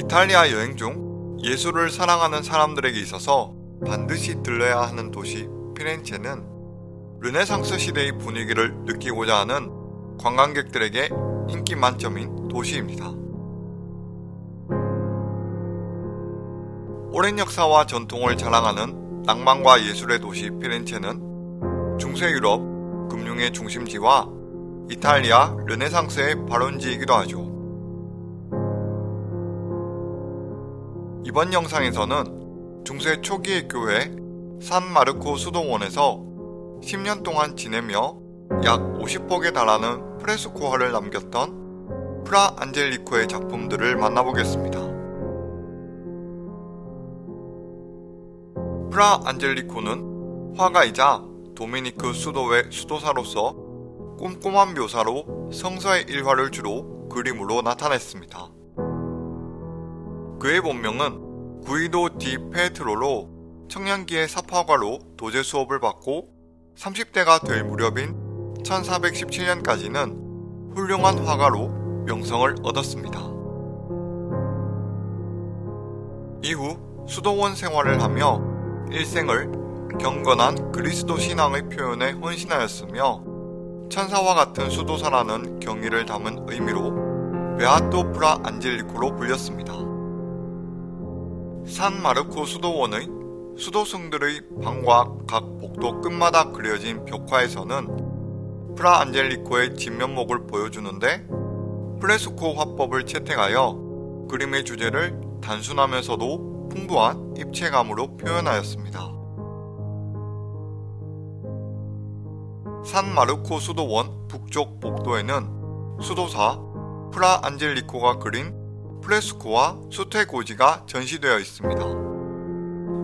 이탈리아 여행 중 예술을 사랑하는 사람들에게 있어서 반드시 들러야 하는 도시 피렌체는 르네상스 시대의 분위기를 느끼고자 하는 관광객들에게 인기 만점인 도시입니다. 오랜 역사와 전통을 자랑하는 낭만과 예술의 도시 피렌체는 중세 유럽 금융의 중심지와 이탈리아 르네상스의 발원지이기도 하죠. 이번 영상에서는 중세 초기의 교회 산마르코 수도원에서 10년 동안 지내며 약 50폭에 달하는 프레스코화를 남겼던 프라 안젤리코의 작품들을 만나보겠습니다. 프라 안젤리코는 화가이자 도미니크 수도의 수도사로서 꼼꼼한 묘사로 성서의 일화를 주로 그림으로 나타냈습니다. 그의 본명은 구이도 디 페트로로 청년기의 사파과로 도제 수업을 받고 30대가 될 무렵인 1417년까지는 훌륭한 화가로 명성을 얻었습니다. 이후 수도원 생활을 하며 일생을 경건한 그리스도 신앙의 표현에 헌신하였으며 천사와 같은 수도사라는 경의를 담은 의미로 베아토 프라 안젤리코로 불렸습니다. 산 마르코 수도원의 수도승들의 방과 각 복도 끝마다 그려진 벽화에서는 프라 안젤리코의 진면목을 보여주는데 프레스코 화법을 채택하여 그림의 주제를 단순하면서도 풍부한 입체감으로 표현하였습니다. 산 마르코 수도원 북쪽 복도에는 수도사 프라 안젤리코가 그린 프레스코와 수테고지가 전시되어 있습니다.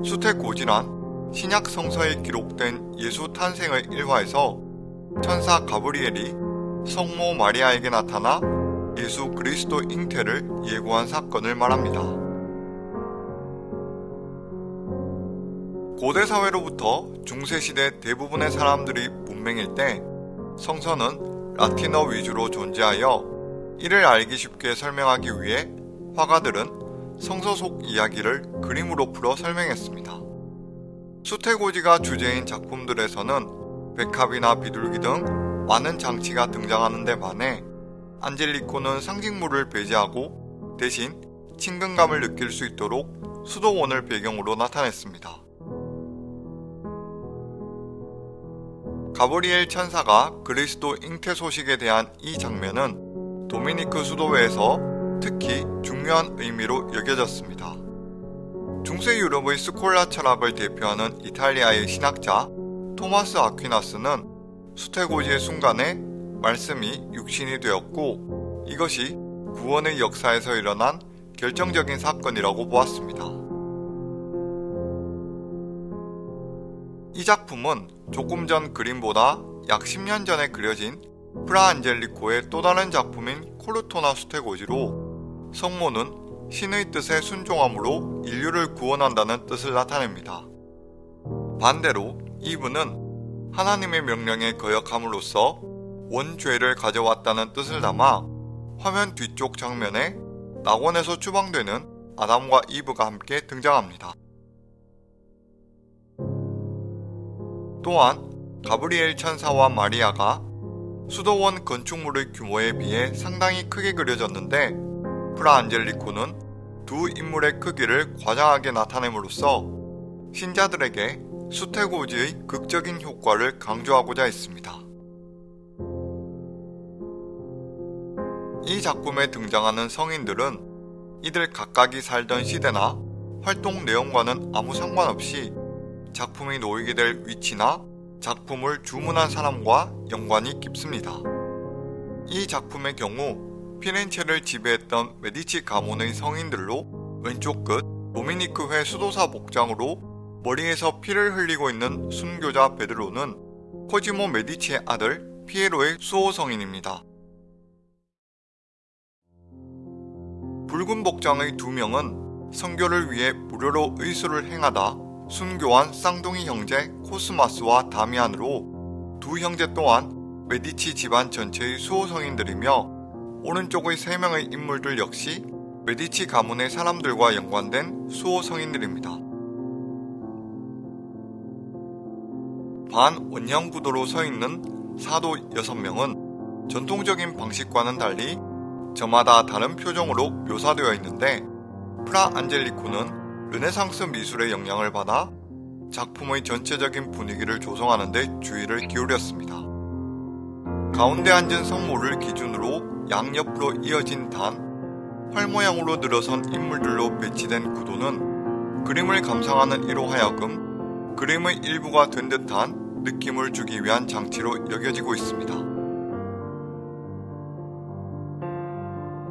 수테고지란 신약 성서에 기록된 예수 탄생의 일화에서 천사 가브리엘이 성모 마리아에게 나타나 예수 그리스도 잉태를 예고한 사건을 말합니다. 고대 사회로부터 중세시대 대부분의 사람들이 문맹일 때 성서는 라틴어 위주로 존재하여 이를 알기 쉽게 설명하기 위해 화가들은 성서 속 이야기를 그림으로 풀어 설명했습니다. 수태고지가 주제인 작품들에서는 백합이나 비둘기 등 많은 장치가 등장하는 데 반해 안젤리코는 상징물을 배제하고 대신 친근감을 느낄 수 있도록 수도원을 배경으로 나타냈습니다. 가브리엘 천사가 그리스도 잉태 소식에 대한 이 장면은 도미니크 수도회에서 특히 중요한 의미로 여겨졌습니다. 중세 유럽의 스콜라 철학을 대표하는 이탈리아의 신학자 토마스 아퀴나스는 수테고지의 순간에 말씀이 육신이 되었고 이것이 구원의 역사에서 일어난 결정적인 사건이라고 보았습니다. 이 작품은 조금 전 그림보다 약 10년 전에 그려진 프라 안젤리코의 또 다른 작품인 콜루토나 수테고지로 성모는 신의 뜻에 순종함으로 인류를 구원한다는 뜻을 나타냅니다. 반대로 이분은 하나님의 명령에 거역함으로써 원죄를 가져왔다는 뜻을 담아 화면 뒤쪽 장면에 낙원에서 추방되는 아담과 이브가 함께 등장합니다. 또한 가브리엘 천사와 마리아가 수도원 건축물의 규모에 비해 상당히 크게 그려졌는데 프라 안젤리코는 두 인물의 크기를 과장하게 나타냄으로써 신자들에게 수태고지의 극적인 효과를 강조하고자 했습니다. 이 작품에 등장하는 성인들은 이들 각각이 살던 시대나 활동 내용과는 아무 상관없이 작품이 놓이게 될 위치나 작품을 주문한 사람과 연관이 깊습니다. 이 작품의 경우 피렌체를 지배했던 메디치 가문의 성인들로 왼쪽 끝 도미니크 회 수도사 복장으로 머리에서 피를 흘리고 있는 순교자 베드로는 코지모 메디치의 아들 피에로의 수호 성인입니다. 붉은 복장의 두 명은 성교를 위해 무료로 의술을 행하다 순교한 쌍둥이 형제 코스마스와 다미안으로 두 형제 또한 메디치 집안 전체의 수호 성인들이며 오른쪽의 세 명의 인물들 역시 메디치 가문의 사람들과 연관된 수호 성인들입니다. 반 원형 구도로 서 있는 사도 6명은 전통적인 방식과는 달리 저마다 다른 표정으로 묘사되어 있는데 프라 안젤리코는 르네상스 미술의 영향을 받아 작품의 전체적인 분위기를 조성하는 데 주의를 기울였습니다. 가운데 앉은 성모를 기준으로 양옆으로 이어진 단, 활 모양으로 늘어선 인물들로 배치된 구도는 그림을 감상하는 이로 하여금 그림의 일부가 된 듯한 느낌을 주기 위한 장치로 여겨지고 있습니다.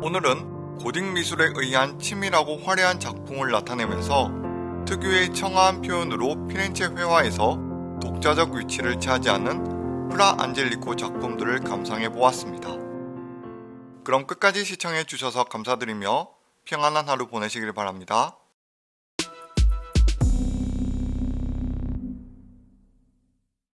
오늘은 고딕 미술에 의한 치밀하고 화려한 작품을 나타내면서 특유의 청아한 표현으로 피렌체 회화에서 독자적 위치를 차지하는 프라 안젤리코 작품들을 감상해 보았습니다. 그럼 끝까지 시청해 주셔서 감사드리며 평안한 하루 보내시길 바랍니다.